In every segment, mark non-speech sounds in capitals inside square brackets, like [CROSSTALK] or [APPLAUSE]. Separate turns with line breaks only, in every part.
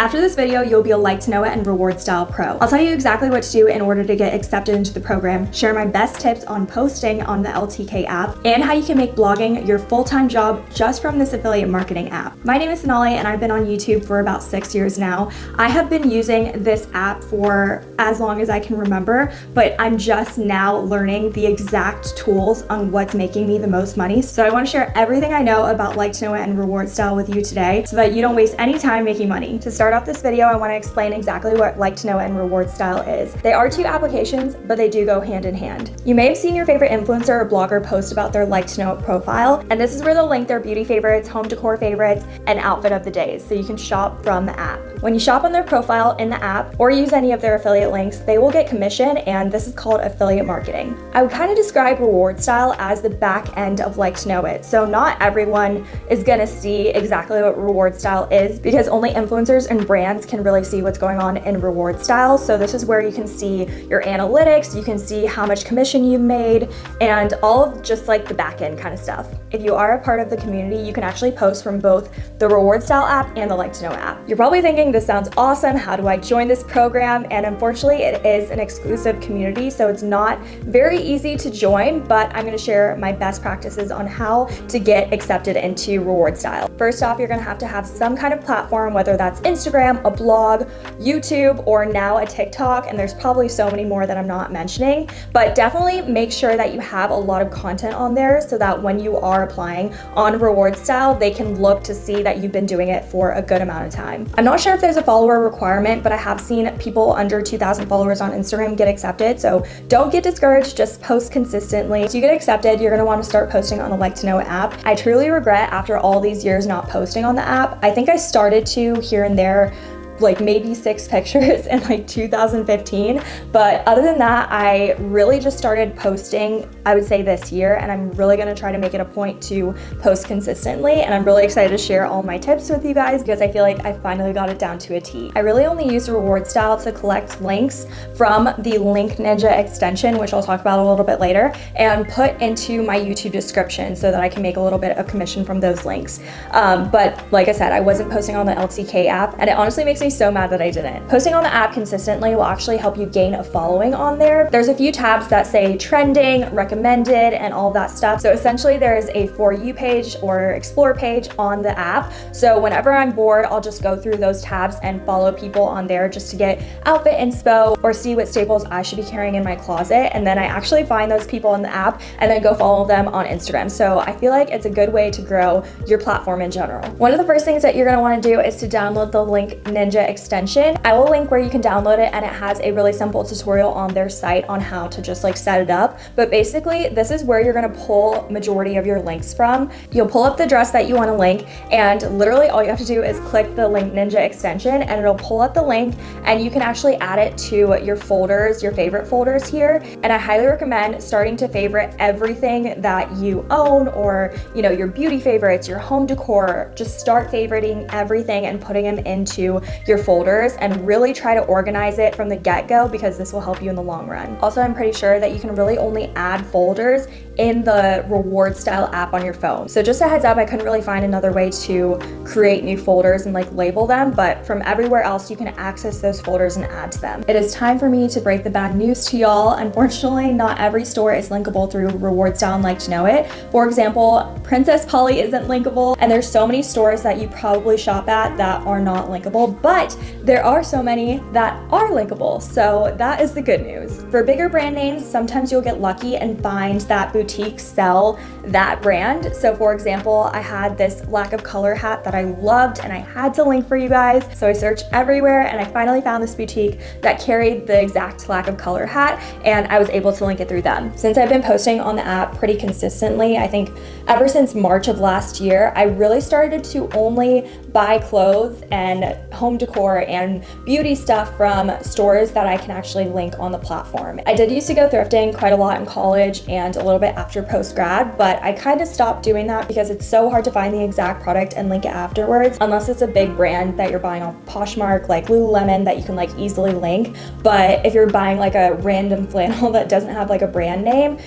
After this video, you'll be a like to know it and reward style pro. I'll tell you exactly what to do in order to get accepted into the program, share my best tips on posting on the LTK app, and how you can make blogging your full-time job just from this affiliate marketing app. My name is Sonali and I've been on YouTube for about six years now. I have been using this app for as long as I can remember, but I'm just now learning the exact tools on what's making me the most money. So I wanna share everything I know about like to know it and reward style with you today so that you don't waste any time making money. To start off this video, I wanna explain exactly what like to know and reward style is. They are two applications, but they do go hand in hand. You may have seen your favorite influencer or blogger post about their like to know profile, and this is where they'll link their beauty favorites, home decor favorites, and outfit of the days, so you can shop from the app. When you shop on their profile in the app or use any of their affiliate links, they will get commission and this is called affiliate marketing. I would kind of describe reward style as the back end of like to know it. So not everyone is gonna see exactly what reward style is because only influencers and brands can really see what's going on in reward style. So this is where you can see your analytics, you can see how much commission you made and all of just like the back end kind of stuff. If you are a part of the community, you can actually post from both the reward style app and the like to know app. You're probably thinking this sounds awesome. How do I join this program? And unfortunately, it is an exclusive community, so it's not very easy to join, but I'm gonna share my best practices on how to get accepted into Reward Style. First off, you're gonna have to have some kind of platform, whether that's Instagram, a blog, YouTube, or now a TikTok, and there's probably so many more that I'm not mentioning, but definitely make sure that you have a lot of content on there so that when you are applying on Reward Style, they can look to see that you've been doing it for a good amount of time. I'm not sure if there's a follower requirement, but I have seen people under 2,000 followers on Instagram get accepted. So don't get discouraged, just post consistently. So you get accepted, you're gonna wanna start posting on the Like to Know app. I truly regret after all these years not posting on the app. I think I started to here and there there like maybe six [LAUGHS] pictures in like 2015. But other than that, I really just started posting, I would say this year, and I'm really gonna try to make it a point to post consistently. And I'm really excited to share all my tips with you guys because I feel like I finally got it down to a T. I really only use reward style to collect links from the Link Ninja extension, which I'll talk about a little bit later, and put into my YouTube description so that I can make a little bit of commission from those links. Um, but like I said, I wasn't posting on the LTK app, and it honestly makes me so mad that I didn't. Posting on the app consistently will actually help you gain a following on there. There's a few tabs that say trending, recommended, and all that stuff. So essentially there is a For You page or Explore page on the app. So whenever I'm bored, I'll just go through those tabs and follow people on there just to get outfit inspo or see what staples I should be carrying in my closet. And then I actually find those people in the app and then go follow them on Instagram. So I feel like it's a good way to grow your platform in general. One of the first things that you're gonna wanna do is to download the Link Ninja extension. I will link where you can download it and it has a really simple tutorial on their site on how to just like set it up. But basically this is where you're gonna pull majority of your links from. You'll pull up the dress that you wanna link and literally all you have to do is click the Link Ninja extension and it'll pull up the link and you can actually add it to your folders, your favorite folders here. And I highly recommend starting to favorite everything that you own or you know your beauty favorites, your home decor. Just start favoriting everything and putting them into your folders and really try to organize it from the get-go because this will help you in the long run. Also, I'm pretty sure that you can really only add folders in the reward style app on your phone. So just a heads up, I couldn't really find another way to create new folders and like label them, but from everywhere else, you can access those folders and add to them. It is time for me to break the bad news to y'all. Unfortunately, not every store is linkable through reward style and like to know it. For example, Princess Polly isn't linkable and there's so many stores that you probably shop at that are not linkable, but there are so many that are linkable. So that is the good news. For bigger brand names, sometimes you'll get lucky and find that boutique boutiques sell that brand. So for example, I had this lack of color hat that I loved and I had to link for you guys. So I searched everywhere and I finally found this boutique that carried the exact lack of color hat and I was able to link it through them. Since I've been posting on the app pretty consistently, I think ever since March of last year, I really started to only buy clothes and home decor and beauty stuff from stores that I can actually link on the platform. I did used to go thrifting quite a lot in college and a little bit after post grad, but I kind of stopped doing that because it's so hard to find the exact product and link it afterwards, unless it's a big brand that you're buying off Poshmark, like Lululemon, that you can like easily link. But if you're buying like a random [LAUGHS] flannel that doesn't have like a brand name,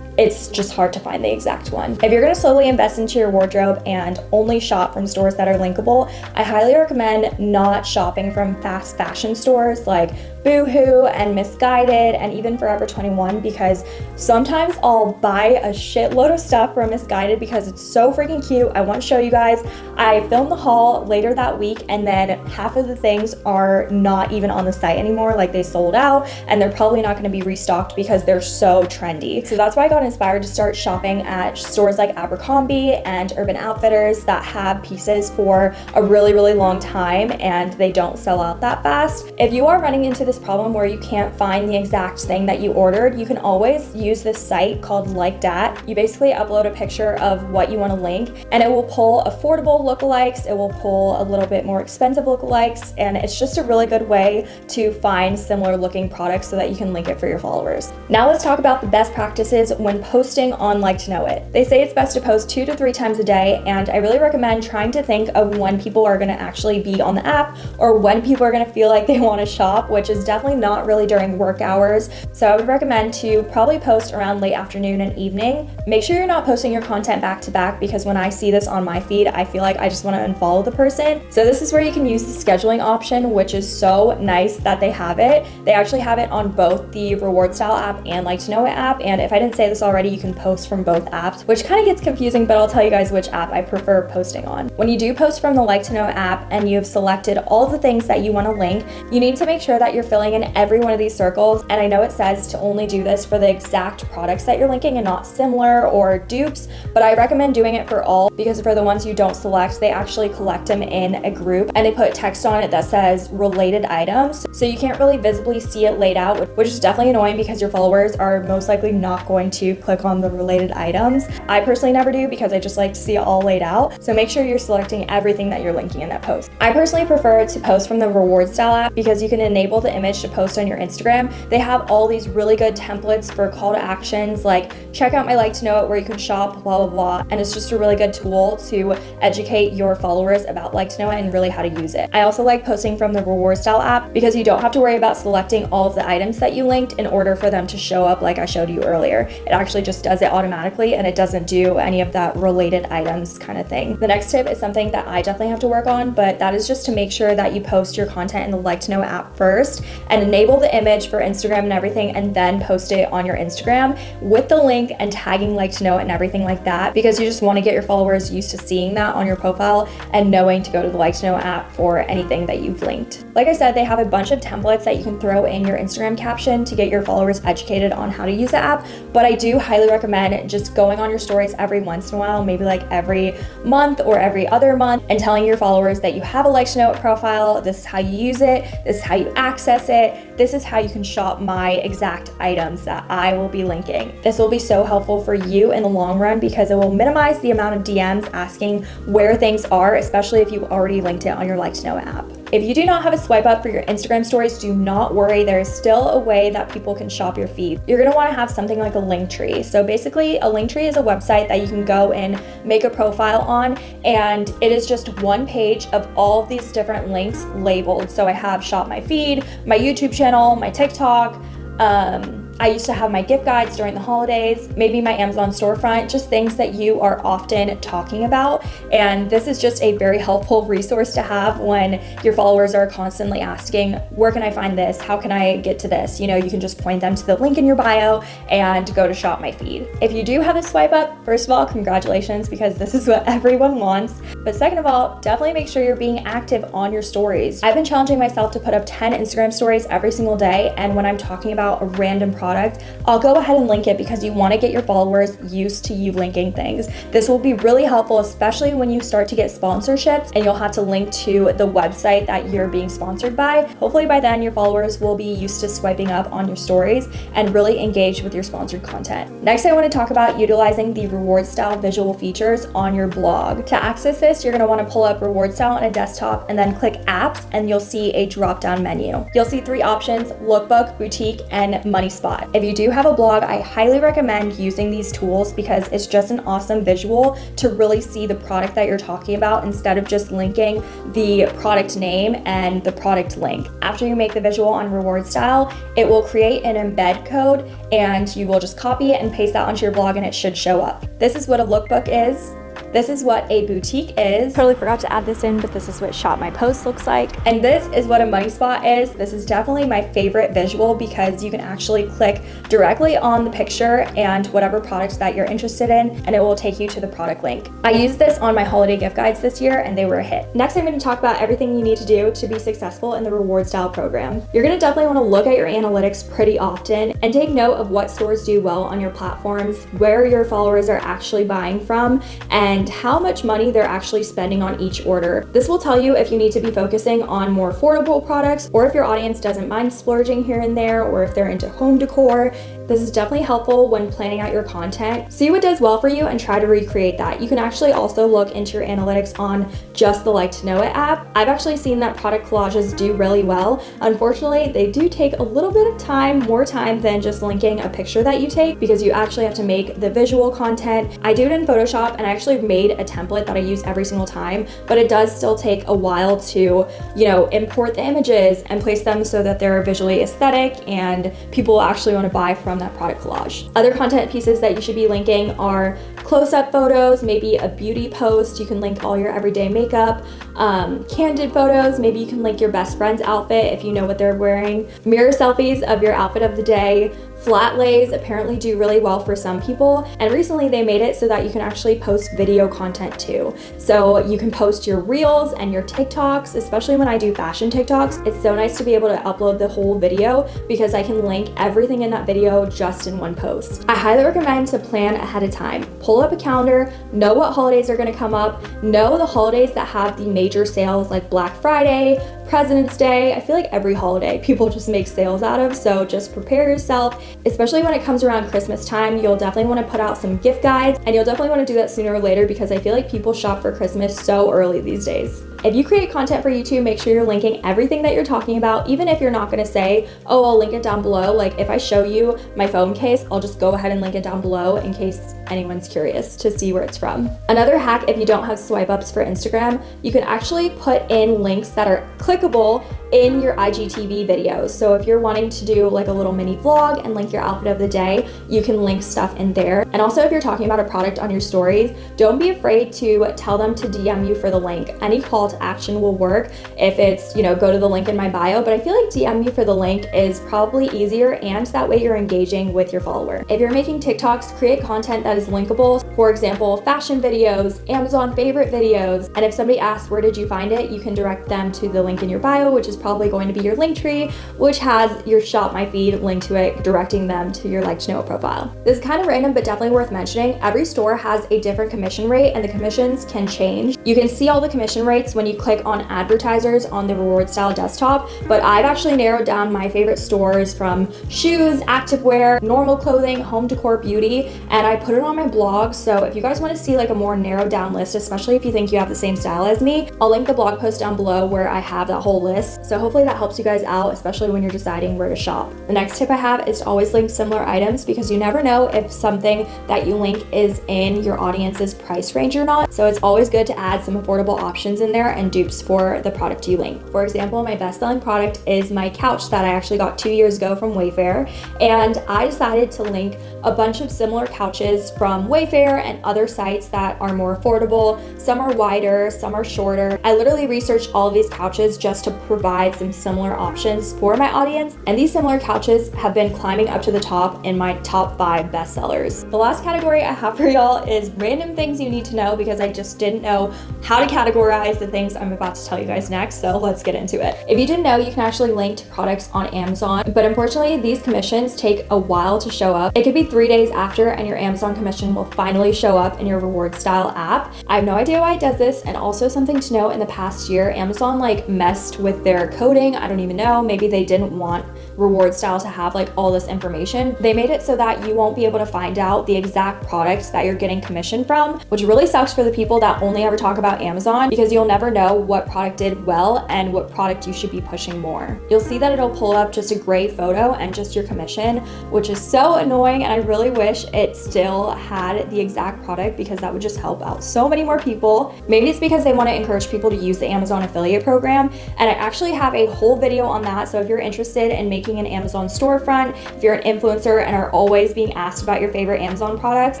it's just hard to find the exact one. If you're gonna slowly invest into your wardrobe and only shop from stores that are linkable, I highly recommend not shopping from fast fashion stores like Boohoo and Missguided and even Forever 21 because sometimes I'll buy a shitload of stuff from Missguided because it's so freaking cute. I want to show you guys. I filmed the haul later that week and then half of the things are not even on the site anymore. Like they sold out and they're probably not going to be restocked because they're so trendy. So that's why I got inspired to start shopping at stores like Abercrombie and Urban Outfitters that have pieces for a really, really long time and they don't sell out that fast. If you are running into this this problem where you can't find the exact thing that you ordered, you can always use this site called Like Dat. You basically upload a picture of what you want to link and it will pull affordable lookalikes, it will pull a little bit more expensive lookalikes, and it's just a really good way to find similar looking products so that you can link it for your followers. Now let's talk about the best practices when posting on Like to Know It. They say it's best to post two to three times a day, and I really recommend trying to think of when people are going to actually be on the app or when people are going to feel like they want to shop, which is definitely not really during work hours. So I would recommend to probably post around late afternoon and evening. Make sure you're not posting your content back to back because when I see this on my feed, I feel like I just want to unfollow the person. So this is where you can use the scheduling option, which is so nice that they have it. They actually have it on both the Reward Style app and Like to Know It app. And if I didn't say this already, you can post from both apps, which kind of gets confusing, but I'll tell you guys which app I prefer posting on. When you do post from the Like to Know app and you've selected all the things that you want to link, you need to make sure that you're filling in every one of these circles. And I know it says to only do this for the exact products that you're linking and not similar or dupes, but I recommend doing it for all because for the ones you don't select, they actually collect them in a group and they put text on it that says related items. So you can't really visibly see it laid out, which is definitely annoying because your followers are most likely not going to click on the related items. I personally never do because I just like to see it all laid out. So make sure you're selecting everything that you're linking in that post. I personally prefer to post from the reward style app because you can enable the image to post on your Instagram, they have all these really good templates for call to actions like check out my like to know it where you can shop, blah, blah, blah. And it's just a really good tool to educate your followers about like to know it and really how to use it. I also like posting from the reward style app because you don't have to worry about selecting all of the items that you linked in order for them to show up like I showed you earlier. It actually just does it automatically and it doesn't do any of that related items kind of thing. The next tip is something that I definitely have to work on, but that is just to make sure that you post your content in the like to know app first and enable the image for Instagram and everything and then post it on your Instagram with the link and tagging like to know and everything like that because you just want to get your followers used to seeing that on your profile and knowing to go to the like to know app for anything that you've linked. Like I said, they have a bunch of templates that you can throw in your Instagram caption to get your followers educated on how to use the app, but I do highly recommend just going on your stories every once in a while, maybe like every month or every other month and telling your followers that you have a like to know it profile, this is how you use it, this is how you access it, this is how you can shop my exact items that I will be linking. This will be so helpful for you in the long run because it will minimize the amount of DMs asking where things are, especially if you've already linked it on your Like to Know app. If you do not have a swipe up for your Instagram stories, do not worry. There is still a way that people can shop your feed. You're gonna wanna have something like a link tree. So basically a link tree is a website that you can go and make a profile on and it is just one page of all of these different links labeled. So I have shop my feed, my YouTube channel, my TikTok, um, I used to have my gift guides during the holidays, maybe my Amazon storefront, just things that you are often talking about. And this is just a very helpful resource to have when your followers are constantly asking, where can I find this? How can I get to this? You know, you can just point them to the link in your bio and go to shop my feed. If you do have a swipe up, first of all, congratulations because this is what everyone wants. But second of all, definitely make sure you're being active on your stories. I've been challenging myself to put up 10 Instagram stories every single day. And when I'm talking about a random product, product, I'll go ahead and link it because you want to get your followers used to you linking things. This will be really helpful, especially when you start to get sponsorships and you'll have to link to the website that you're being sponsored by. Hopefully by then your followers will be used to swiping up on your stories and really engage with your sponsored content. Next, I want to talk about utilizing the reward style visual features on your blog. To access this, you're going to want to pull up reward style on a desktop and then click apps and you'll see a drop down menu. You'll see three options, lookbook, boutique, and money spot. Spot. If you do have a blog, I highly recommend using these tools because it's just an awesome visual to really see the product that you're talking about instead of just linking the product name and the product link. After you make the visual on Reward Style, it will create an embed code and you will just copy it and paste that onto your blog and it should show up. This is what a lookbook is. This is what a boutique is. Totally forgot to add this in, but this is what Shop My Post looks like. And this is what a money spot is. This is definitely my favorite visual because you can actually click directly on the picture and whatever product that you're interested in, and it will take you to the product link. I used this on my holiday gift guides this year and they were a hit. Next, I'm gonna talk about everything you need to do to be successful in the reward style program. You're gonna definitely wanna look at your analytics pretty often and take note of what stores do well on your platforms, where your followers are actually buying from, and and how much money they're actually spending on each order. This will tell you if you need to be focusing on more affordable products or if your audience doesn't mind splurging here and there or if they're into home decor. This is definitely helpful when planning out your content. See what does well for you and try to recreate that. You can actually also look into your analytics on just the Like to Know It app. I've actually seen that product collages do really well. Unfortunately, they do take a little bit of time, more time than just linking a picture that you take because you actually have to make the visual content. I do it in Photoshop and I actually made a template that I use every single time, but it does still take a while to, you know, import the images and place them so that they're visually aesthetic and people actually want to buy from that product collage. Other content pieces that you should be linking are close-up photos, maybe a beauty post. You can link all your everyday makeup, um, candid photos. Maybe you can link your best friend's outfit if you know what they're wearing. Mirror selfies of your outfit of the day. Flat lays apparently do really well for some people, and recently they made it so that you can actually post video content too. So you can post your reels and your TikToks, especially when I do fashion TikToks. It's so nice to be able to upload the whole video because I can link everything in that video just in one post. I highly recommend to plan ahead of time. Pull up a calendar, know what holidays are gonna come up, know the holidays that have the major sales like Black Friday, President's Day. I feel like every holiday people just make sales out of, so just prepare yourself. Especially when it comes around Christmas time, you'll definitely want to put out some gift guides, and you'll definitely want to do that sooner or later because I feel like people shop for Christmas so early these days. If you create content for YouTube, make sure you're linking everything that you're talking about, even if you're not gonna say, oh, I'll link it down below. Like if I show you my phone case, I'll just go ahead and link it down below in case anyone's curious to see where it's from. Another hack, if you don't have swipe ups for Instagram, you can actually put in links that are clickable in your IGTV videos. So if you're wanting to do like a little mini vlog and link your outfit of the day, you can link stuff in there. And also if you're talking about a product on your stories, don't be afraid to tell them to DM you for the link. Any call to action will work if it's, you know, go to the link in my bio, but I feel like DM me for the link is probably easier and that way you're engaging with your follower. If you're making TikToks, create content that is linkable. For example, fashion videos, Amazon favorite videos. And if somebody asks, where did you find it? You can direct them to the link in your bio, which is probably going to be your link tree, which has your shop my feed link to it, directing them to your like to know profile. This is kind of random, but definitely worth mentioning. Every store has a different commission rate and the commissions can change. You can see all the commission rates when you click on advertisers on the reward style desktop, but I've actually narrowed down my favorite stores from shoes, activewear, normal clothing, home decor, beauty, and I put it on my blog. So if you guys want to see like a more narrowed down list, especially if you think you have the same style as me, I'll link the blog post down below where I have that whole list. So hopefully that helps you guys out, especially when you're deciding where to shop. The next tip I have is to always link similar items because you never know if something that you link is in your audience's price range or not. So it's always good to add some affordable options in there and dupes for the product you link. For example, my best-selling product is my couch that I actually got two years ago from Wayfair. And I decided to link a bunch of similar couches from Wayfair and other sites that are more affordable. Some are wider, some are shorter. I literally researched all these couches just to provide provide some similar options for my audience. And these similar couches have been climbing up to the top in my top five bestsellers. The last category I have for y'all is random things you need to know because I just didn't know how to categorize the things I'm about to tell you guys next. So let's get into it. If you didn't know, you can actually link to products on Amazon, but unfortunately these commissions take a while to show up. It could be three days after and your Amazon commission will finally show up in your reward style app. I have no idea why it does this. And also something to know in the past year, Amazon like messed with their coding. I don't even know. Maybe they didn't want reward style to have like all this information. They made it so that you won't be able to find out the exact product that you're getting commission from, which really sucks for the people that only ever talk about Amazon because you'll never know what product did well and what product you should be pushing more. You'll see that it'll pull up just a gray photo and just your commission, which is so annoying. And I really wish it still had the exact product because that would just help out so many more people. Maybe it's because they want to encourage people to use the Amazon affiliate program. And I actually have a whole video on that. So if you're interested in making an Amazon storefront, if you're an influencer and are always being asked about your favorite Amazon products,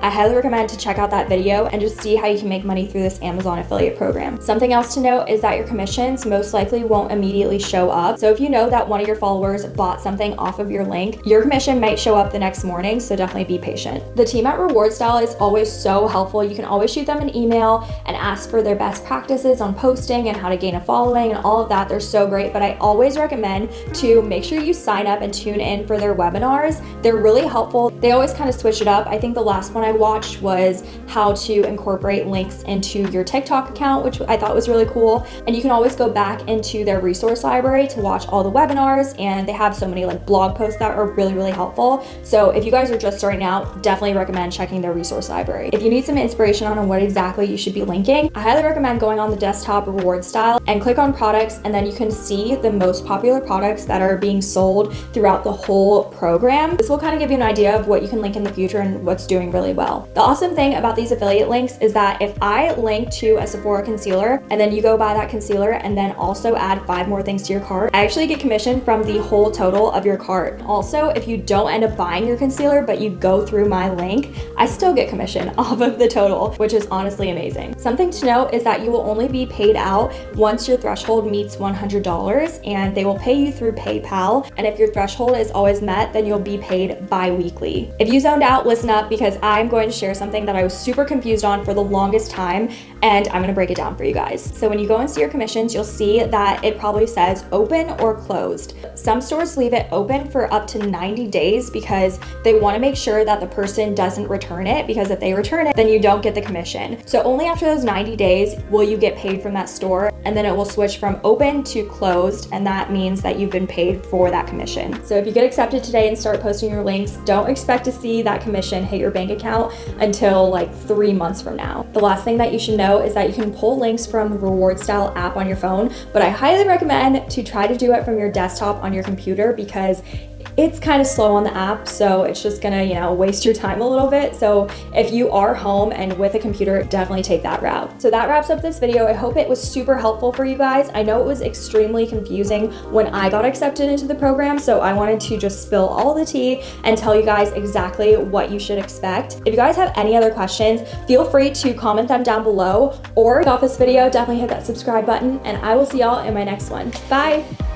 I highly recommend to check out that video and just see how you can make money through this Amazon affiliate program. Something else to note is that your commissions most likely won't immediately show up. So if you know that one of your followers bought something off of your link, your commission might show up the next morning. So definitely be patient. The team at Reward Style is always so helpful. You can always shoot them an email and ask for their best practices on posting and how to gain a following and all of that. They're so great, but I always recommend to make sure you sign up and tune in for their webinars. They're really helpful. They always kind of switch it up. I think the last one I watched was how to incorporate links into your TikTok account, which I thought was really cool. And you can always go back into their resource library to watch all the webinars and they have so many like blog posts that are really, really helpful. So if you guys are just starting out, definitely recommend checking their resource library. If you need some inspiration on what exactly you should be linking, I highly recommend going on the desktop reward style and click on products and then you can see the most popular products that are being sold throughout the whole program. This will kind of give you an idea of what you can link in the future and what's doing really well. The awesome thing about these affiliate links is that if I link to a Sephora concealer and then you go buy that concealer and then also add five more things to your cart, I actually get commission from the whole total of your cart. Also, if you don't end up buying your concealer, but you go through my link, I still get commission [LAUGHS] off of the total, which is honestly amazing. Something to note is that you will only be paid out once your threshold meets $100 and they will pay you through PayPal. And if your threshold is always met, then you'll be paid bi-weekly. If you zoned out, listen up because I'm going to share something that I was super confused on for the longest time and I'm gonna break it down for you guys. So when you go and see your commissions, you'll see that it probably says open or closed. Some stores leave it open for up to 90 days because they wanna make sure that the person doesn't return it because if they return it, then you don't get the commission. So only after those 90 days will you get paid from that store and then it will switch from open to closed and that means that you've been paid for that commission. So if you get accepted today and start posting your links, don't expect to see that commission hit your bank account until like three months from now. The last thing that you should know is that you can pull links from the reward style app on your phone, but I highly recommend to try to do it from your desktop on your computer because it's kind of slow on the app, so it's just gonna, you know, waste your time a little bit. So if you are home and with a computer, definitely take that route. So that wraps up this video. I hope it was super helpful for you guys. I know it was extremely confusing when I got accepted into the program, so I wanted to just spill all the tea and tell you guys exactly what you should expect. If you guys have any other questions, feel free to comment them down below or if you off this video, definitely hit that subscribe button and I will see y'all in my next one. Bye!